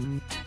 Bye.